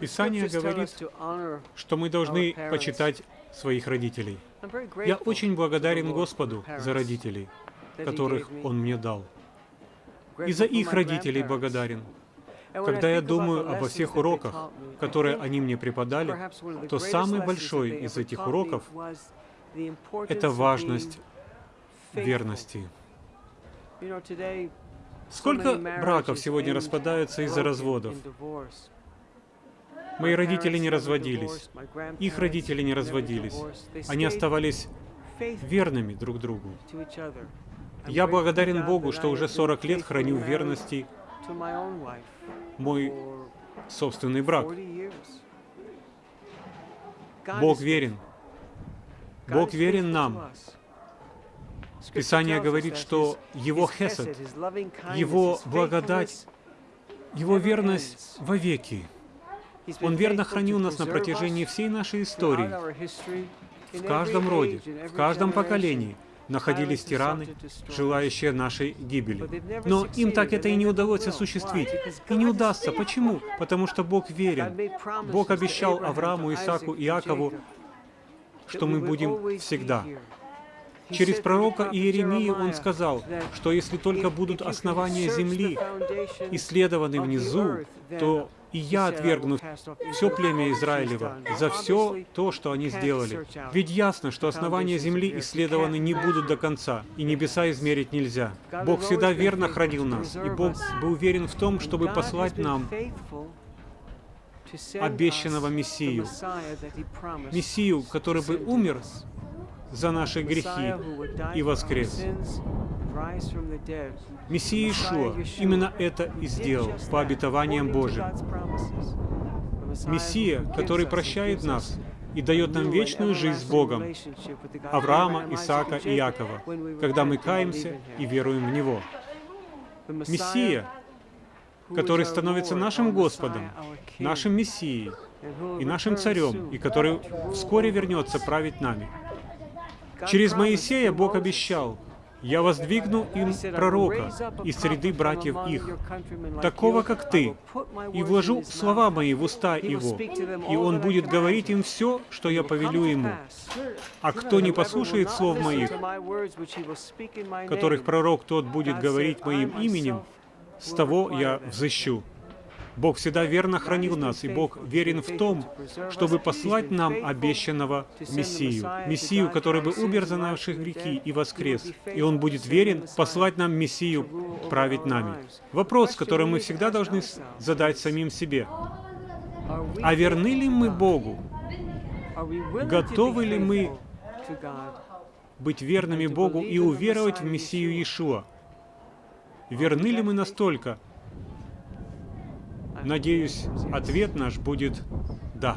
Писание говорит, что мы должны почитать своих родителей. Я очень благодарен Господу за родителей, которых Он мне дал. И за их родителей благодарен. Когда я думаю обо всех уроках, которые они мне преподали, то самый большой из этих уроков — это важность верности. Сколько браков сегодня распадаются из-за разводов? Мои родители не разводились, их родители не разводились. Они оставались верными друг другу. Я благодарен Богу, что уже 40 лет храню верности мой собственный брак. Бог верен. Бог верен нам. Писание говорит, что Его хесед, Его благодать, Его верность вовеки. Он верно хранил нас на протяжении всей нашей истории. В каждом роде, в каждом поколении находились тираны, желающие нашей гибели. Но им так это и не удалось осуществить. И не удастся. Почему? Потому что Бог верен. Бог обещал Аврааму, Исааку, Иакову, что мы будем всегда. Через пророка Иеремию он сказал, что если только будут основания земли исследованы внизу, то и я отвергну все племя Израилева за все то, что они сделали. Ведь ясно, что основания земли исследованы не будут до конца, и небеса измерить нельзя. Бог всегда верно хранил нас, и Бог был уверен в том, чтобы послать нам обещанного Мессию. Мессию, который бы умер за наши грехи и воскрес. Мессия Ишуа именно это и сделал по обетованиям Божьим. Мессия, который прощает нас и дает нам вечную жизнь с Богом, Авраама, Исаака и Якова, когда мы каемся и веруем в Него. Мессия, который становится нашим Господом, нашим Мессией и нашим Царем, и который вскоре вернется править нами. Через Моисея Бог обещал, «Я воздвигну им пророка из среды братьев их, такого, как ты, и вложу слова мои в уста его, и он будет говорить им все, что я повелю ему. А кто не послушает слов моих, которых пророк тот будет говорить моим именем, с того я взыщу». Бог всегда верно хранил нас, и Бог верен в том, чтобы послать нам обещанного Мессию. Мессию, который бы умер за наши грехи и воскрес. И Он будет верен послать нам Мессию править нами. Вопрос, который мы всегда должны задать самим себе. А верны ли мы Богу? Готовы ли мы быть верными Богу и уверовать в Мессию Иешуа? Верны ли мы настолько, Надеюсь, ответ наш будет «да».